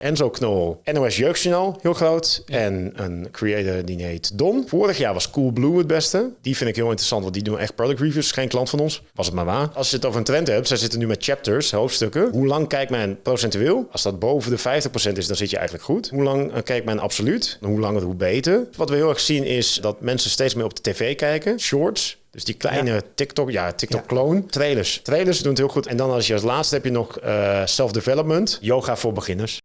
Enzo Knol, NOS Jeugdjournaal, heel groot. En een creator die heet Don. Vorig jaar was Coolblue het beste. Die vind ik heel interessant, want die doen echt product reviews. Geen klant van ons, was het maar waar. Als je het over een trend hebt, zij zitten nu met chapters, hoofdstukken. Hoe lang kijkt men procentueel? Als dat boven de 50% is, dan zit je eigenlijk goed. Hoe lang eh, kijkt men absoluut? Hoe langer, hoe beter. Wat we heel erg zien is dat mensen steeds meer op de tv kijken. Shorts, dus die kleine TikTok, ja, TikTok-clone. Trailers. Trailers doen het heel goed. En dan als je als laatste heb je nog eh, self-development. Yoga voor beginners.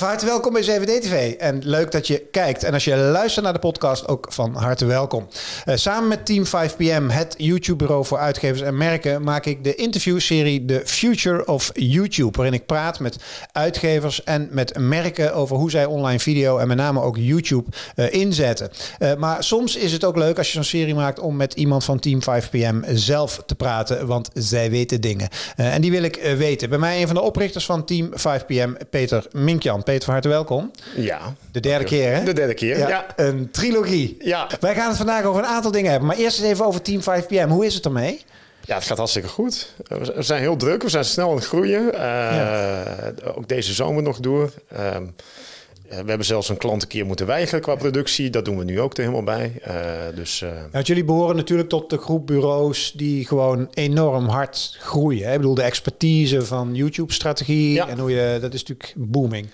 Van harte welkom bij 7D-TV en leuk dat je kijkt. En als je luistert naar de podcast, ook van harte welkom. Uh, samen met Team 5PM, het YouTube-bureau voor uitgevers en merken, maak ik de interviewserie The Future of YouTube. Waarin ik praat met uitgevers en met merken over hoe zij online video en met name ook YouTube uh, inzetten. Uh, maar soms is het ook leuk als je zo'n serie maakt om met iemand van Team 5PM zelf te praten, want zij weten dingen. en die wil ik weten. Bij mij een van de oprichters van Team 5PM, Peter Minkjan. Peter, van harte welkom. Ja. De derde keer, hè? De derde keer, ja. ja. Een trilogie. Ja. Wij gaan het vandaag over een aantal dingen hebben. Maar eerst eens even over Team 5PM. Hoe is het ermee? Ja, het gaat hartstikke goed. We zijn heel druk, we zijn snel aan het groeien. Uh, ja. Ook deze zomer nog door. Uh, we hebben zelfs een klant een keer moeten weigeren qua productie. Dat doen we nu ook er helemaal bij. Uh, dus, uh... ja, jullie behoren natuurlijk tot de groep bureaus die gewoon enorm hard groeien. Hè? Ik bedoel, de expertise van YouTube-strategie ja. en hoe je, dat is natuurlijk booming.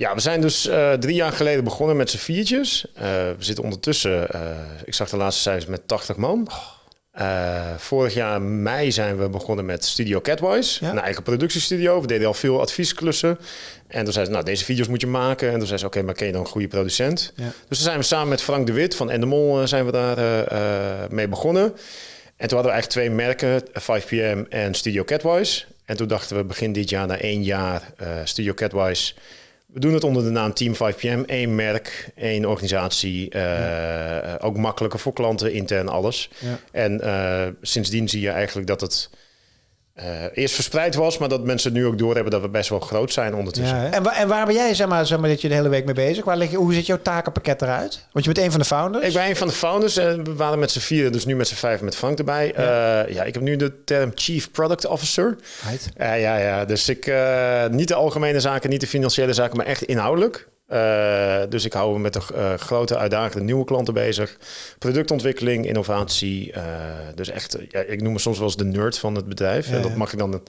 Ja, we zijn dus uh, drie jaar geleden begonnen met z'n viertjes. Uh, we zitten ondertussen, uh, ik zag de laatste cijfers met 80 man. vorig jaar mei zijn we begonnen met Studio Catwise, ja. een eigen productiestudio. We deden al veel adviesklussen. En toen zei ze, nou, deze video's moet je maken. En toen zei ze, oké, okay, maar ken je dan een goede producent? Ja. Dus toen zijn we samen met Frank de Wit van Endemol zijn we daar mee begonnen. En toen hadden we eigenlijk twee merken, 5PM en Studio Catwise. En toen dachten we begin dit jaar, na één jaar, Studio Catwise... We doen het onder de naam Team 5PM. Eén merk, één organisatie. Uh, ja. Ook makkelijker voor klanten, intern alles. Ja. En uh, sindsdien zie je eigenlijk dat het uh, eerst verspreid was, maar dat mensen nu ook doorhebben dat we best wel groot zijn ondertussen. Ja, en, wa en, waar ben jij, zeg maar, zeg maar, dat je de hele week mee bezig? Waar je, hoe ziet jouw takenpakket eruit? Want je bent een van de founders. Ik ben een van de founders en we waren met z'n vieren, dus nu met z'n vijf met Frank erbij. Ja. Uh, ja, ik heb nu de term Chief Product Officer. Uh, ja, ja, dus ik niet de algemene zaken, niet de financiële zaken, maar echt inhoudelijk. Uh, dus ik hou me met de uh, grote uitdagende nieuwe klanten bezig. Productontwikkeling, innovatie. Uh, dus echt, ja, ik noem me soms wel eens de nerd van het bedrijf. Ja, en dat mag ik dan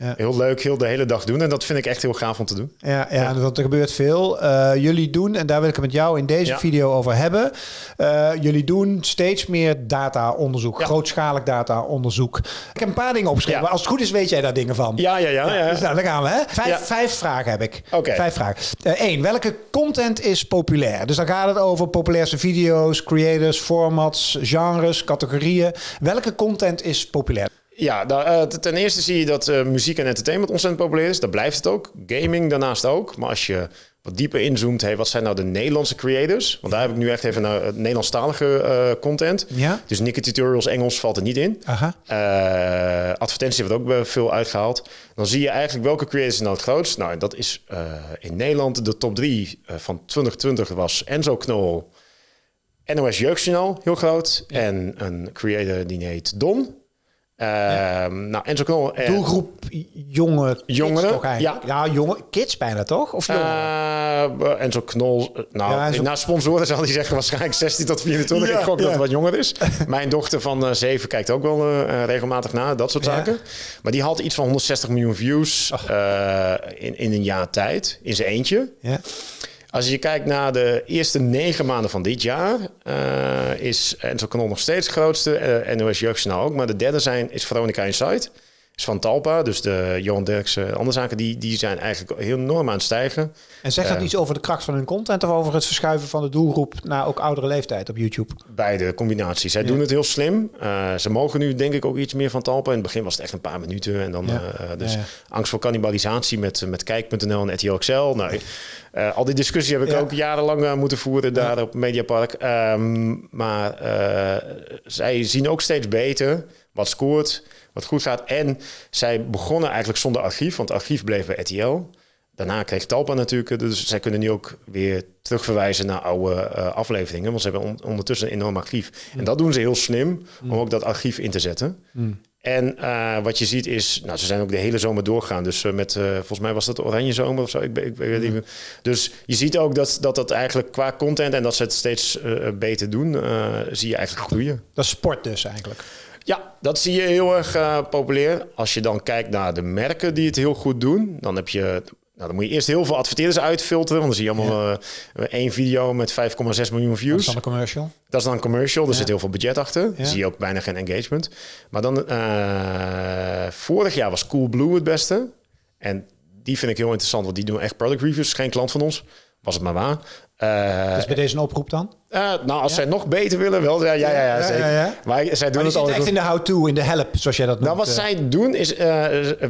ja. heel leuk heel de hele dag doen. En dat vind ik echt heel gaaf om te doen. Ja, ja, ja. want er gebeurt veel. Uh, jullie doen, en daar wil ik het met jou in deze ja. video over hebben. Uh, jullie doen steeds meer data-onderzoek, grootschalig data-onderzoek. Ik heb een paar dingen opgeschreven. Als het goed is, weet jij daar dingen van. Ja, ja, ja. ja. Dus nou, daar gaan we. Hè? Vijf, vijf vragen heb ik. Okay. Vijf vragen. Eén, uh, welke content is populair? Dus dan gaat het over populairste video's, creators, formats, genres, categorieën. Welke content is populair? Ja, nou, uh, ten eerste zie je dat uh, muziek en entertainment ontzettend populair is. Dat blijft het ook. Gaming daarnaast ook. Maar als je wat dieper inzoomt, hey, wat zijn nou de Nederlandse creators? Want daar heb ik nu echt even naar uh, Nederlandstalige uh, content. Ja? Dus Nikke Tutorials Engels valt er niet in. Aha. Uh, advertentie wordt ook veel uitgehaald. Dan zie je eigenlijk welke creators nou het grootst. Nou, dat is in Nederland de top 3 van 2020 was Enzo Knol, NOS Jeugdjournaal, heel groot. Ja. En een creator die heet Don. Ja. Nou, Enzo Knol. Uh, Doelgroep jonge jongeren. Ja, ja, jonge kids bijna toch? Of uh, Enzo Knol. Nou, ja, Enzo... na sponsoren zal hij zeggen waarschijnlijk 16 tot 24. Ja, ik gok dat het wat jonger is. Mijn dochter van uh, 7 kijkt ook wel uh, regelmatig naar, dat soort zaken. Maar die had iets van 160 miljoen views uh, in, in een jaar tijd, in zijn eentje. Ja. Als je kijkt naar de eerste negen maanden van dit jaar, uh, is Enzo Knol nog steeds grootste. Uh, NOS Jeugdjournaal ook. Maar de derde zijn, is Veronica Insight. Van Talpa, dus de Johan Derksen, andere zaken, die, die zijn eigenlijk heel enorm aan het stijgen. En zegt dat uh, iets over de kracht van hun content of over het verschuiven van de doelgroep naar ook oudere leeftijd op YouTube? Beide combinaties. Zij ja. doen het heel slim. Uh, ze mogen nu denk ik ook iets meer van Talpa. In het begin was het echt een paar minuten. En dan ja. uh, dus ja, angst voor cannibalisatie met, met Kijk.nl en RTL XL. Nou, al die discussie heb ik ook jarenlang moeten voeren daar op Mediapark. Um, maar zij zien ook steeds beter wat scoort, wat goed gaat. En zij begonnen eigenlijk zonder archief, want het archief bleef bij RTL. Daarna kreeg Talpa natuurlijk, dus zij kunnen nu ook weer terugverwijzen naar oude uh, afleveringen, want ze hebben on ondertussen een enorm archief. Mm. En dat doen ze heel slim, mm. om ook dat archief in te zetten. Mm. En eh, wat je ziet is, nou, ze zijn ook de hele zomer doorgegaan. Dus eh, met, eh, volgens mij was dat oranje zomer of zo. Ik, weet niet meer. Dus je ziet ook dat, dat dat eigenlijk qua content en dat ze het steeds eh, beter doen, eh, zie je eigenlijk groeien. Dat is sport dus eigenlijk. Ja, dat zie je heel erg eh, populair. Als je dan kijkt naar de merken die het heel goed doen, dan heb je. Nou, dan moet je eerst heel veel adverteerders uitfilteren. Want dan zie je allemaal eh, één video met 5,6 miljoen Dat is views. dan een commercial. Dat is dan een commercial. Er Ja. zit heel veel budget achter. Ja. Dan zie je ook bijna geen engagement. Maar dan, eh, vorig jaar was Coolblue het beste. En die vind ik heel interessant, want die doen echt product reviews. Geen klant van ons. Was het maar waar. Eh, Dus bij deze een oproep dan? eh, nou, als zij nog beter willen, wel. Ja, ja, ja, ja, zeker. Maar zij doen Maar het altijd echt in de how-to, in de help, zoals jij dat noemt. nou, wat eh. zij doen is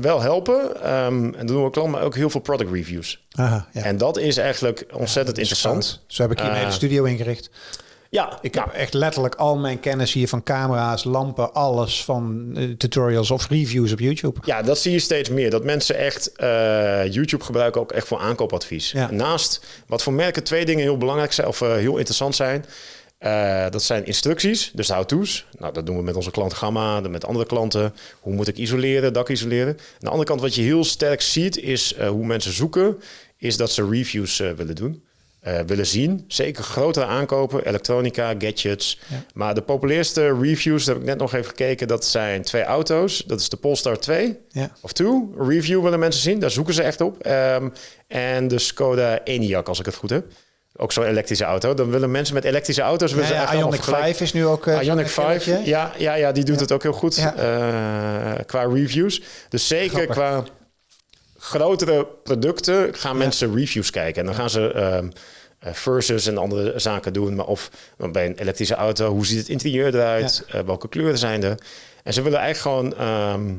wel helpen. Ehm, en dat doen we klant, maar ook heel veel product reviews. Aha, ja. En dat is eigenlijk ontzettend interessant. Zo heb ik hier een Eh, hele studio ingericht. Ja, Ik nou, heb echt letterlijk al mijn kennis hier van camera's, lampen, alles van eh, tutorials of reviews op YouTube. ja, dat zie je steeds meer. Dat mensen echt eh, YouTube gebruiken ook echt voor aankoopadvies. Ja. Naast wat voor merken twee dingen heel belangrijk zijn of eh, heel interessant zijn. Dat zijn instructies, dus how-to's. Nou, dat doen we met onze klant Gamma, met andere klanten. Hoe moet ik isoleren, dak isoleren. Aan de andere kant, wat je heel sterk ziet, is hoe mensen zoeken, is dat ze reviews willen doen. Eh, willen zien. Zeker grotere aankopen, elektronica, gadgets. Ja. Maar de populairste reviews, daar heb ik net nog even gekeken, dat zijn twee auto's. Dat is de Polestar 2 Ja. of 2. Review willen mensen zien, daar zoeken ze echt op. Ehm, en de Skoda Enyaq, als ik het goed heb. Ook zo'n elektrische auto. Dan willen mensen met elektrische auto's... willen Ja, ze Ionic vergelijken. 5 is nu ook... eh, Ionic zo'n 5, kereltje. ja, ja, ja, die doet het ook heel goed eh, qua reviews. Dus zeker Grappig. qua grotere producten gaan mensen reviews kijken. En dan gaan ze ehm, eh, versus en andere zaken doen. Maar of bij een elektrische auto, hoe ziet het interieur eruit? Eh, welke kleuren zijn er? En ze willen eigenlijk gewoon ehm,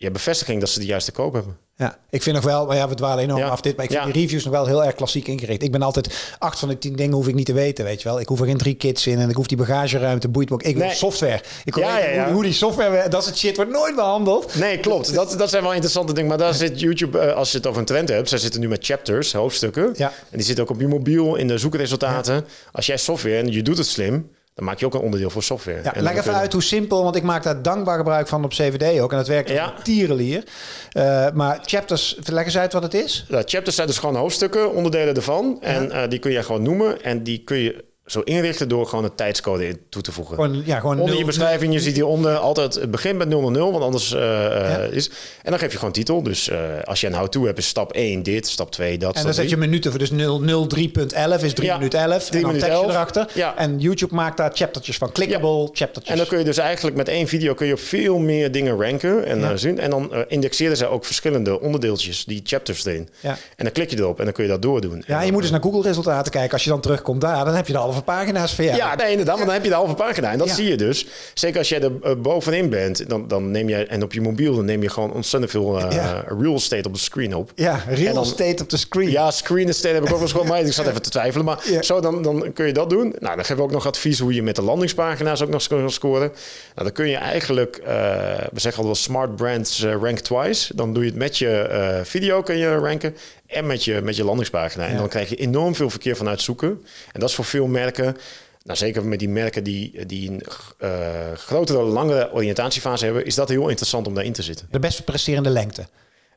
ja, bevestiging dat ze de juiste koop hebben. Ja, ik vind nog wel, maar ja, we dwalen enorm Ja. af dit, maar ik vind Ja. die reviews nog wel heel erg klassiek ingericht. Ik ben altijd, acht van de tien dingen hoef ik niet te weten, weet je wel. Ik hoef er geen drie kits in en ik hoef die bagageruimte, boeit me ook. Ik wil Nee. software. Ik wil Ja. Hoe, hoe die software, dat is het shit, wordt nooit behandeld. Nee, klopt. Dat, dat zijn wel interessante dingen. Maar daar zit YouTube, eh, als je het over een trend hebt, zij zitten nu met chapters, hoofdstukken. Ja. En die zitten ook op je mobiel in de zoekresultaten. Als jij software en je doet het slim, dan maak je ook een onderdeel voor software. Ja, En leg even uit hoe simpel, want ik maak daar dankbaar gebruik van op CVD ook. En dat werkt Ja. tierenlier. Eh, maar chapters, leg eens uit wat het is. Ja, chapters zijn dus gewoon hoofdstukken, onderdelen ervan. En eh, die kun je gewoon noemen. En die kun je zo inrichten door gewoon een tijdscode in toe te voegen. Gewoon, ja, gewoon Onder je beschrijving, je ziet hieronder altijd het begin met 000, want anders eh, eh, is. En dan geef je gewoon titel. Dus eh, als je een how-to hebt, is stap 1 dit, stap 2 dat. En dan zet je minuten voor. Dus 0, 03.11 is 3 Ja, minuten 11. 3 en dan minuten tekstje 11. erachter. Ja. En YouTube maakt daar chaptertjes van. Clickable chaptertjes. En dan kun je dus eigenlijk met één video kun je op veel meer dingen ranken en eh, zien. En dan indexeren ze ook verschillende onderdeeltjes, die chapters erin. Ja. En dan klik je erop en dan kun je dat doordoen. En Ja, je moet dus naar Google resultaten kijken. Als je dan terugkomt daar, dan heb je de halve pagina's voor jou. Ja, nee, inderdaad, want dan heb je de halve pagina. En dat zie je dus. Zeker als jij er eh, bovenin bent, dan, dan neem je, en op je mobiel, dan neem je gewoon ontzettend veel Ja. real estate op de screen op. Ja, real dan- estate op de screen. Ja, screen estate heb ik ook wel eens gewoon, maar ik zat even te twijfelen. Maar zo, dan, dan kun je dat doen. Nou, dan geven we ook nog advies hoe je met de landingspagina's ook nog kan scoren. Nou, dan kun je eigenlijk, eh, we zeggen al wel smart brands rank twice. Dan doe je het met je video kun je ranken en met je, met je landingspagina. En Ja. dan krijg je enorm veel verkeer vanuit zoeken. En dat is voor veel merken... Nou, zeker met die merken die, die een eh, grotere, langere oriëntatiefase hebben, is dat heel interessant om daarin te zitten. De best presterende lengte.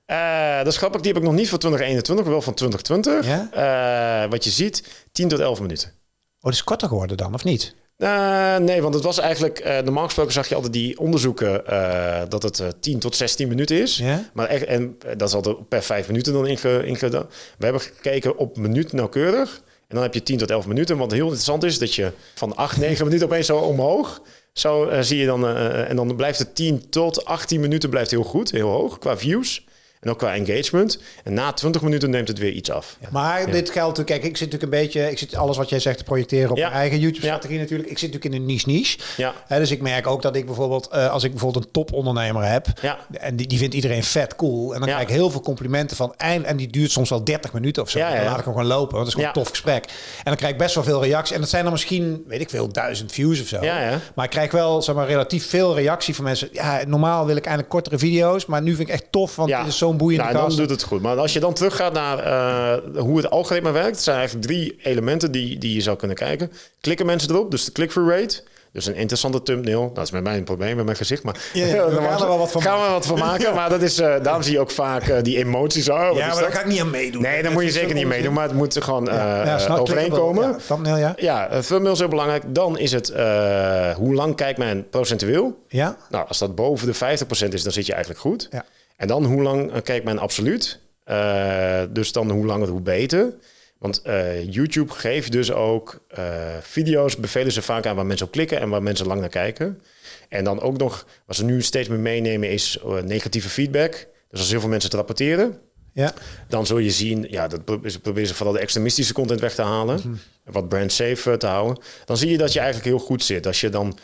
Eh, dat is grappig, die heb ik nog niet voor 2021, maar wel van 2020. Ja? Eh, wat je ziet, 10 tot 11 minuten. Oh, dat is korter geworden dan, of niet? Eh, nee, want het was eigenlijk... eh, normaal gesproken zag je altijd die onderzoeken... eh, dat het eh, 10 tot 16 minuten is. Ja? Maar echt, en dat is altijd per 5 minuten dan inge, ingedaan. We hebben gekeken op minuut nauwkeurig. En dan heb je 10 tot 11 minuten. Wat heel interessant is, dat je van 8, 9 minuten opeens zo omhoog... Zo zie je dan... en dan blijft het 10 tot 18 minuten blijft heel goed, heel hoog qua views. En ook qua engagement. En na 20 minuten neemt het weer iets af. Maar dit geldt natuurlijk, kijk, ik zit natuurlijk een beetje, ik zit alles wat jij zegt te projecteren op Ja. mijn eigen YouTube-strategie natuurlijk. Ik zit natuurlijk in een niche-niche. Ja. Hè, dus ik merk ook dat ik bijvoorbeeld, eh, als ik bijvoorbeeld een topondernemer heb, Ja. en die, die vindt iedereen vet cool, en dan Ja. krijg ik heel veel complimenten van, eind, en die duurt soms wel 30 minuten of zo. Ja, ja, Dan ja. laat ik hem gewoon lopen, want het is gewoon Ja. een tof gesprek. En dan krijg ik best wel veel reacties. En dat zijn dan misschien, weet ik veel, duizend views of zo. Ja, ja. Maar ik krijg wel, zeg maar, relatief veel reactie van mensen. Ja, normaal wil ik eigenlijk kortere video's, maar nu vind ik echt tof, want dit is zo'n boeiende nou, dan doet het goed. Maar als je dan teruggaat naar eh, hoe het algoritme werkt, zijn eigenlijk drie elementen die, die je zou kunnen kijken. Klikken mensen erop, dus de click-through rate. Dus een interessante thumbnail. Dat is met mij een probleem met mijn gezicht, maar Ja, ja, we gaan er wel wat van gaan maken. we wat van maken. Maar dat is, eh, daarom zie je ook vaak eh, die emoties. Oh, Ja, maar dat? daar ga ik niet aan meedoen. Nee, daar moet je zeker niet meedoen. Maar het moet gewoon eh Ja, snap, overeenkomen. Ja, thumbnail, ja. Ja, thumbnail is heel belangrijk. Dan is het eh, hoe lang kijkt men procentueel. Ja, Nou, als dat boven de 50% is, dan zit je eigenlijk goed. Ja. En dan hoe lang eh, kijkt men absoluut. Eh, dus dan hoe langer, hoe beter. Want eh, YouTube geeft dus ook video's, bevelen ze vaak aan waar mensen op klikken en waar mensen lang naar kijken. En dan ook nog, wat ze nu steeds meer meenemen, is negatieve feedback. Dus als heel veel mensen het rapporteren, ja. dan zul je zien, ja, dat proberen ze vooral de extremistische content weg te halen. En Wat brand safe te houden. Dan zie je dat je eigenlijk heel goed zit. Als je dan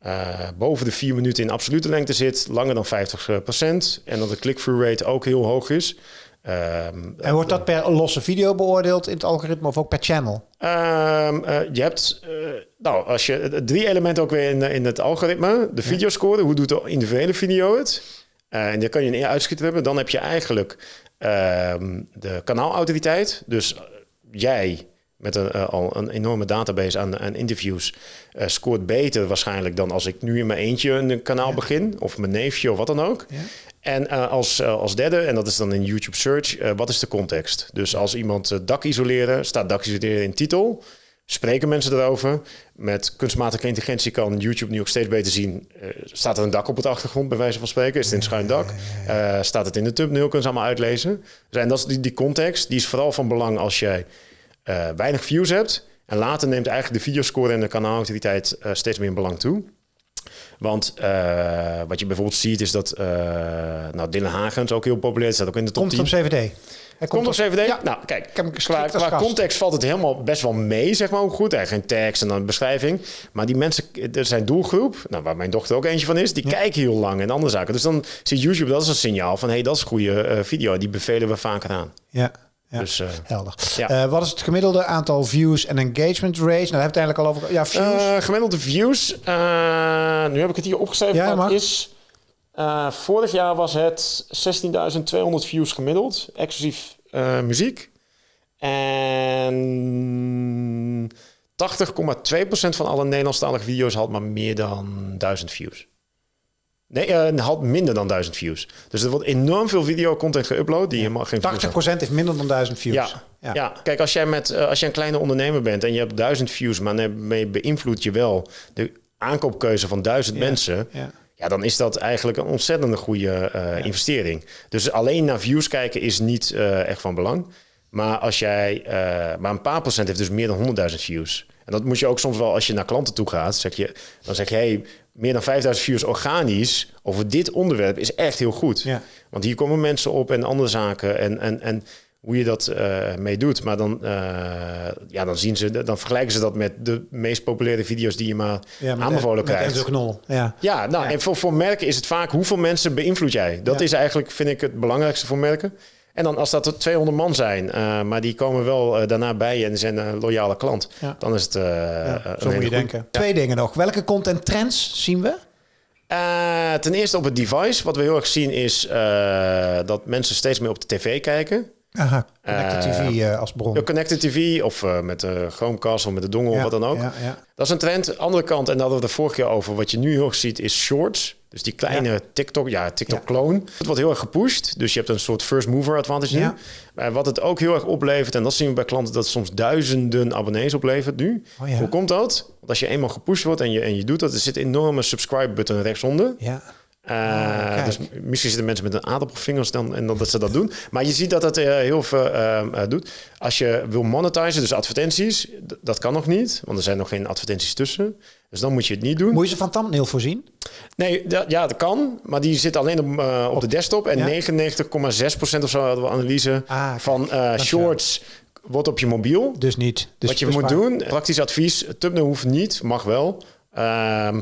eh, boven de vier minuten in absolute lengte zit, langer dan 50% En dat de click-through rate ook heel hoog is. Ehm, En wordt dat per losse video beoordeeld in het algoritme of ook per channel? Ehm, eh, je hebt, eh, nou, als je drie elementen ook weer in, in het algoritme. De videoscore, hoe doet de individuele video het? En daar kan je een uitschieter hebben. Dan heb je eigenlijk ehm, de kanaalautoriteit. Dus jij met een, eh, al een enorme database aan, aan interviews eh, scoort beter waarschijnlijk dan als ik nu in mijn eentje een kanaal begin. Of mijn neefje of wat dan ook. Ja. En eh, als, eh, als derde, en dat is dan in YouTube Search, eh, wat is de context? Dus als iemand eh, dak isoleren, staat dak isoleren in titel. Spreken mensen erover? Met kunstmatige intelligentie kan YouTube nu ook steeds beter zien. eh, staat er een dak op het achtergrond, bij wijze van spreken? Is het in schuin dak? Eh, staat het in de thumbnail? Kunnen ze allemaal uitlezen. Dus, en dat is die, die context, die is vooral van belang als jij eh, weinig views hebt. En later neemt eigenlijk de videoscore en de kanaalactiviteit eh, steeds meer in belang toe. Want eh, wat je bijvoorbeeld ziet is dat... nou, Dylan Hagens ook heel populair. Staat ook in de top Komt 10. het op CVD? Hij Komt op CVD? Ja. Nou, kijk, heb hem qua, als qua context valt het helemaal best wel mee, zeg maar, ook goed. Eigenlijk geen tekst en dan een beschrijving. Maar die mensen, er zijn doelgroep, nou, waar mijn dochter ook eentje van is, die kijken heel lang en andere zaken. Dus dan ziet YouTube dat is een signaal van, hé, hey, dat is een goede video. Die bevelen we vaker aan. Ja, ja. Dus, eh, helder. ja. Eh, wat is het gemiddelde aantal views en engagement rate? Nou, daar hebben we het eigenlijk al over. Ja, views. Eh, gemiddelde views. nu heb ik het hier opgeschreven. Ja, maar het is, vorig jaar was het 16.200 views gemiddeld, exclusief muziek. En 80,2% van alle Nederlandstalige video's had maar meer dan 1000 views. Nee, eh, had minder dan 1000 views. Dus er wordt enorm veel videocontent geüpload die helemaal geen views had. 80% heeft minder dan 1000 views. Ja, ja. kijk, als jij met eh, als je een kleine ondernemer bent en je hebt duizend views, maar daarmee beïnvloed je wel de aankoopkeuze van duizend Ja, mensen. ja. Ja, dan is dat eigenlijk een ontzettende goede eh, investering. Dus alleen naar views kijken is niet echt van belang. Maar als jij, maar een paar procent heeft dus meer dan 100.000 views. En dat moet je ook soms wel als je naar klanten toe gaat. Zeg je, dan zeg je, hey, meer dan 5000 views organisch over dit onderwerp is echt heel goed. Ja. Want hier komen mensen op en andere zaken en, en, en hoe je dat eh mee doet. Maar dan, eh, ja, dan, zien ze, dan vergelijken ze dat met de meest populaire video's die je maar Ja, met- aanbevolen met krijgt. Enzo Knol. Ja. Ja, nou, en voor, voor merken is het vaak hoeveel mensen beïnvloed jij. Dat Ja. is eigenlijk, vind ik, het belangrijkste voor merken. En dan als dat er 200 man zijn, eh, maar die komen wel eh, daarna bij je en zijn een loyale klant, Ja. dan is het. eh, Ja, een zo moet je denken. Twee dingen nog. Welke content trends zien we? Eh, ten eerste op het device. Wat we heel erg zien is eh, dat mensen steeds meer op de tv kijken. Aha, Connected TV eh, als bron. De connected TV of eh, met de Chromecast of met de dongle Ja, of wat dan ook. Ja, ja. Dat is een trend. Andere kant, en daar hadden we het de vorige keer over, wat je nu heel erg ziet, is shorts. Dus die kleine TikTok, ja, TikTok-clone. Het wordt heel erg gepusht. Dus je hebt een soort first mover advantage nu. Ja. Wat het ook heel erg oplevert, en dat zien we bij klanten, dat het soms duizenden abonnees oplevert nu. Oh ja. Hoe komt dat? Want als je eenmaal gepusht wordt en je, en je doet dat, er zit een enorme subscribe-button rechtsonder. ja. Kijk. dus misschien zitten mensen met een aardappelvingers dan en dan dat ze dat doen. Maar je ziet dat het eh, heel veel eh, eh, doet. Als je wil monetizen, dus advertenties, dat kan nog niet, want er zijn nog geen advertenties tussen. Dus dan moet je het niet doen. Moet je ze van thumbnail voorzien? Nee, dat, ja, dat kan, maar die zit alleen op, op, de desktop. En ja. 99,6% of zo hadden we analyse Ah, van shorts wordt op je mobiel. Dus niet. Dus, Wat je moet doen, praktisch advies, thumbnail hoeft niet, mag wel. Ehm,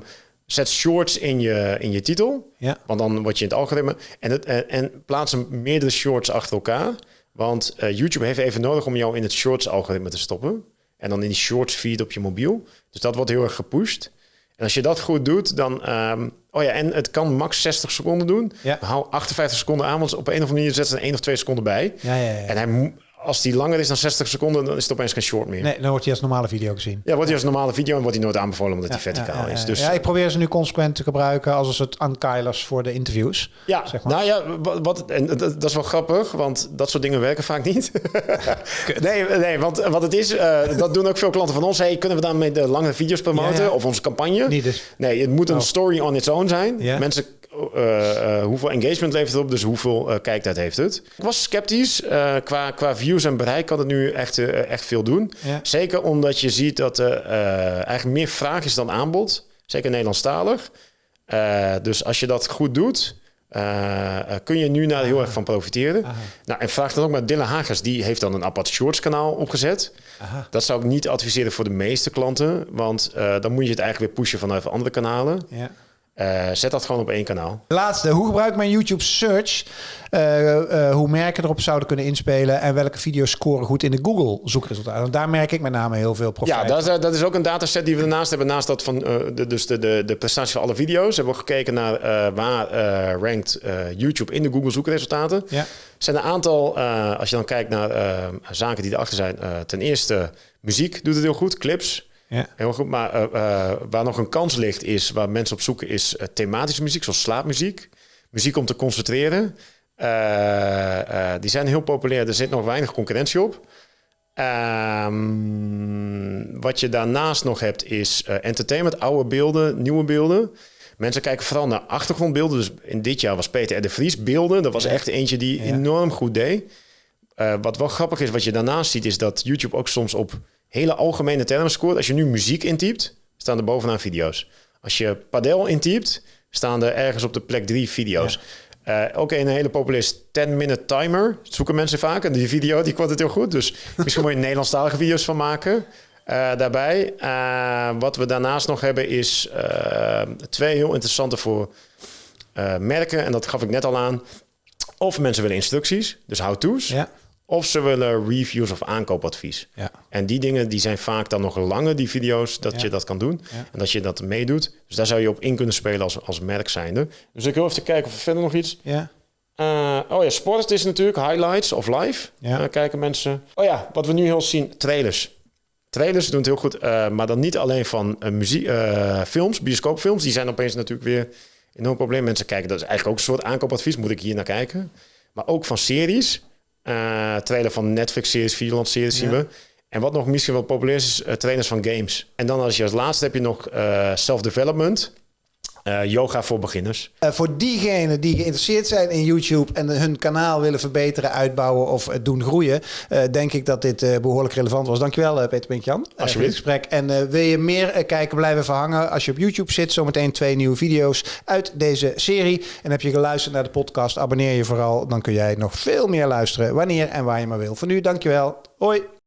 zet shorts in je, in je titel, Ja. want dan word je in het algoritme. En, het, en, en plaats meerdere shorts achter elkaar. Want eh, YouTube heeft even nodig om jou in het shorts-algoritme te stoppen. En dan in die shorts feed op je mobiel. Dus dat wordt heel erg gepusht. En als je dat goed doet, dan... ehm, oh ja, en het kan max 60 seconden doen. Ja. Hou 58 seconden aan, want op een of andere manier zet ze er één of twee seconden bij. Ja, ja, ja. En hij, als die langer is dan 60 seconden, dan is het opeens geen short meer. Nee, dan wordt hij als normale video gezien. Ja, wordt hij als normale video en wordt hij nooit aanbevolen omdat hij verticaal ja, ja, is. Dus ja, ik probeer ze nu consequent te gebruiken als een soort unkeilers voor de interviews. Ja, zeg maar. nou ja, wat, en dat, is wel grappig, want dat soort dingen werken vaak niet. nee, nee, want wat het is, eh, dat doen ook veel klanten van ons. Hey, kunnen we daarmee de lange video's promoten of onze campagne? Niet dus. Nee, het moet een Oh. story on its own zijn. Ja. Mensen, eh, eh, hoeveel engagement levert het op, dus hoeveel eh, kijktijd heeft het. Ik was sceptisch. qua, qua views en bereik kan het nu echt, echt veel doen. Ja. Zeker omdat je ziet dat er eigenlijk meer vraag is dan aanbod. Zeker Nederlandstalig. Dus als je dat goed doet, kun je nu daar heel erg van profiteren. Aha. Nou, en vraag dan ook maar Dylan Hagers, die heeft dan een apart shorts kanaal opgezet. Aha. Dat zou ik niet adviseren voor de meeste klanten, want dan moet je het eigenlijk weer pushen vanuit andere kanalen. Ja. Eh, zet dat gewoon op één kanaal. Laatste, hoe gebruik ik mijn YouTube search? Eh, eh, hoe merken erop zouden kunnen inspelen en welke video's scoren goed in de Google zoekresultaten? Want daar merk ik met name heel veel profijt. Ja, dat is, dat is ook een dataset die we ernaast hebben. Naast dat van de, dus de, de, de prestatie van alle video's hebben we gekeken naar waar rankt YouTube in de Google zoekresultaten. Ja. Er zijn een aantal, als je dan kijkt naar zaken die erachter zijn. ten eerste, muziek doet het heel goed, clips. Ja. Heel goed, maar eh, eh, waar nog een kans ligt, is waar mensen op zoeken, is eh, thematische muziek, zoals slaapmuziek. Muziek om te concentreren. Die zijn heel populair, er zit nog weinig concurrentie op. Ehm, wat je daarnaast nog hebt, is entertainment, oude beelden, nieuwe beelden. Mensen kijken vooral naar achtergrondbeelden. Dus in dit jaar was Peter R. de Vries beelden. Dat was echt eentje die Ja. enorm goed deed. Wat wel grappig is, wat je daarnaast ziet, is dat YouTube ook soms op hele algemene termen scoort. Als je nu muziek intypt, staan er bovenaan video's. Als je padel intypt, staan er ergens op de plek drie video's. Eh, ook een hele populaire is 10-minute timer. Dat zoeken mensen vaak. En die video die kwam het heel goed. Dus misschien moet je Nederlandstalige video's van maken. eh, daarbij. Eh, wat we daarnaast nog hebben is twee heel interessante voor merken. En dat gaf ik net al aan. Of mensen willen instructies, dus how-to's. Ja. Of ze willen reviews of aankoopadvies. Ja. En die dingen die zijn vaak dan nog langer, die video's, dat Ja. je dat kan doen. Ja. En dat je dat meedoet. Dus daar zou je op in kunnen spelen als, als merk zijnde. Dus ik wil even kijken of er verder nog iets... Ja. Eh, oh ja, sport is natuurlijk highlights of live. Ja. Eh, kijken mensen. Oh ja, wat we nu heel zien, trailers. Trailers doen het heel goed, eh, maar dan niet alleen van muziek, films, bioscoopfilms. Die zijn opeens natuurlijk weer een enorm probleem. Mensen kijken, dat is eigenlijk ook een soort aankoopadvies. Moet ik hier naar kijken? Maar ook van series. Eh trailer van Netflix-series, Videoland-series zien we. En wat nog misschien wel populair is, is eh, trainers van games. En dan als je als laatste heb je nog eh, self-development. Eh, yoga voor beginners. Eh, voor diegenen die geïnteresseerd zijn in YouTube en hun kanaal willen verbeteren, uitbouwen of doen groeien, eh, denk ik dat dit eh, behoorlijk relevant was. Dankjewel, Peter Pinkjan, voor dit Alsjeblieft. gesprek. En eh, wil je meer kijken, blijven verhangen als je op YouTube zit. Zometeen twee nieuwe video's uit deze serie. En heb je geluisterd naar de podcast, abonneer je vooral. Dan kun jij nog veel meer luisteren wanneer en waar je maar wil. Voor nu, dankjewel. Hoi.